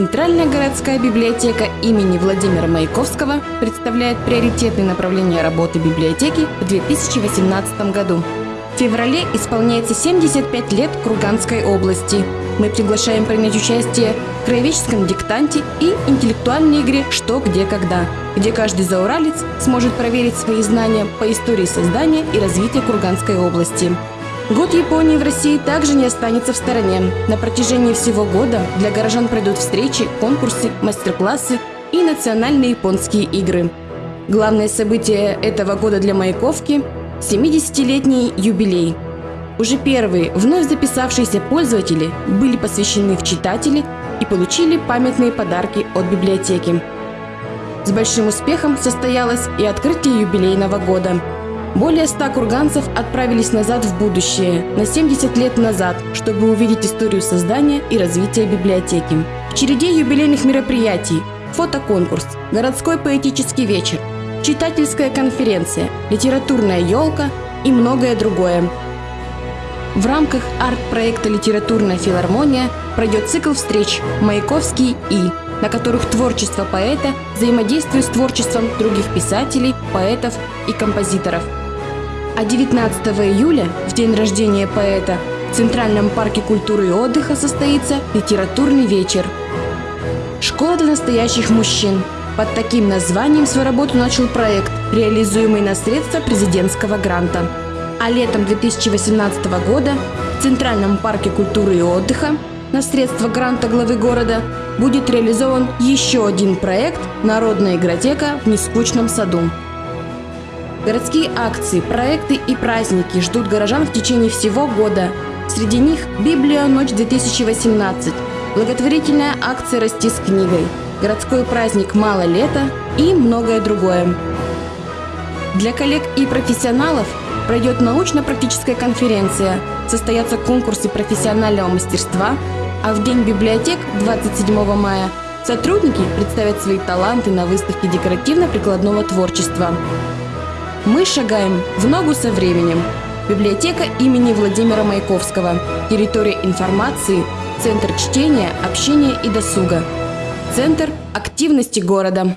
Центральная городская библиотека имени Владимира Маяковского представляет приоритетные направления работы библиотеки в 2018 году. В феврале исполняется 75 лет Курганской области. Мы приглашаем принять участие в краеведческом диктанте и интеллектуальной игре «Что, где, когда», где каждый зауралец сможет проверить свои знания по истории создания и развития Курганской области. Год Японии в России также не останется в стороне. На протяжении всего года для горожан пройдут встречи, конкурсы, мастер-классы и национальные японские игры. Главное событие этого года для Маяковки – 70-летний юбилей. Уже первые вновь записавшиеся пользователи были посвящены в читатели и получили памятные подарки от библиотеки. С большим успехом состоялось и открытие юбилейного года – более ста курганцев отправились назад в будущее, на 70 лет назад, чтобы увидеть историю создания и развития библиотеки. В череде юбилейных мероприятий – фотоконкурс, городской поэтический вечер, читательская конференция, литературная елка и многое другое. В рамках арт-проекта «Литературная филармония» пройдет цикл встреч «Маяковский и», на которых творчество поэта взаимодействует с творчеством других писателей, поэтов и композиторов – а 19 июля, в день рождения поэта, в Центральном парке культуры и отдыха состоится литературный вечер. Школа для настоящих мужчин. Под таким названием свою работу начал проект, реализуемый на средства президентского гранта. А летом 2018 года в Центральном парке культуры и отдыха на средства гранта главы города будет реализован еще один проект «Народная игротека в нескучном саду». Городские акции, проекты и праздники ждут горожан в течение всего года. Среди них «Библия. Ночь-2018», благотворительная акция «Расти с книгой», городской праздник «Мало лета» и многое другое. Для коллег и профессионалов пройдет научно-практическая конференция, состоятся конкурсы профессионального мастерства, а в День библиотек 27 мая сотрудники представят свои таланты на выставке декоративно-прикладного творчества. Мы шагаем в ногу со временем. Библиотека имени Владимира Маяковского. Территория информации, центр чтения, общения и досуга. Центр активности города.